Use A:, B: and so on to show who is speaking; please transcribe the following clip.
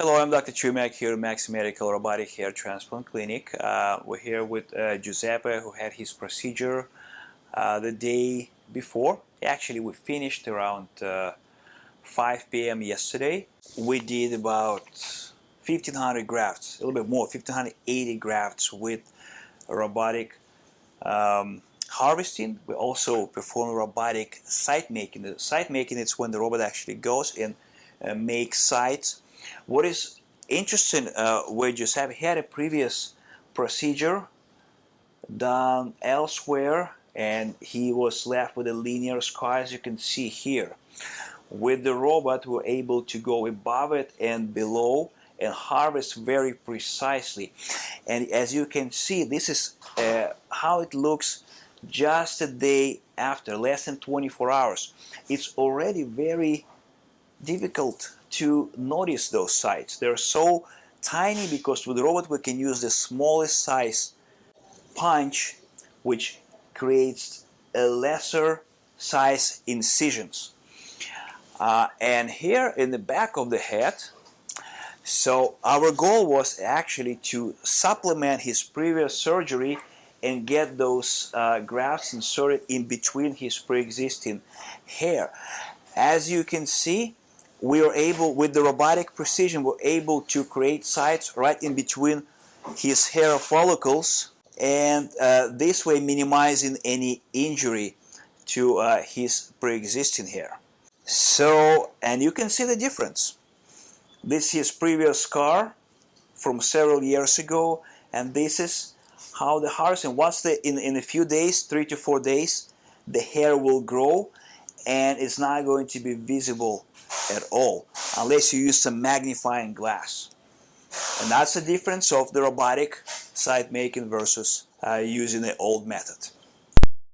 A: Hello, I'm Dr. Chumak here at Max Medical Robotic Hair Transplant Clinic. Uh, we're here with uh, Giuseppe who had his procedure uh, the day before. Actually, we finished around uh, 5 p.m. yesterday. We did about 1500 grafts, a little bit more, 1580 grafts with robotic um, harvesting. We also perform robotic site making. The site making is when the robot actually goes and uh, makes sites what is interesting uh, with Giuseppe, he had a previous procedure done elsewhere and he was left with a linear scar as you can see here. With the robot we're able to go above it and below and harvest very precisely and as you can see this is uh, how it looks just a day after less than 24 hours it's already very difficult to notice those sites. They're so tiny because with the robot we can use the smallest size punch which creates a lesser size incisions. Uh, and here in the back of the head so our goal was actually to supplement his previous surgery and get those uh, grafts inserted in between his pre-existing hair. As you can see, we are able, with the robotic precision, we're able to create sites right in between his hair follicles and uh, this way minimizing any injury to uh, his pre-existing hair. So, and you can see the difference. This is previous scar from several years ago and this is how the harvesting, once the, in, in a few days, three to four days, the hair will grow and it's not going to be visible at all unless you use some magnifying glass. And that's the difference of the robotic site making versus uh, using the old method.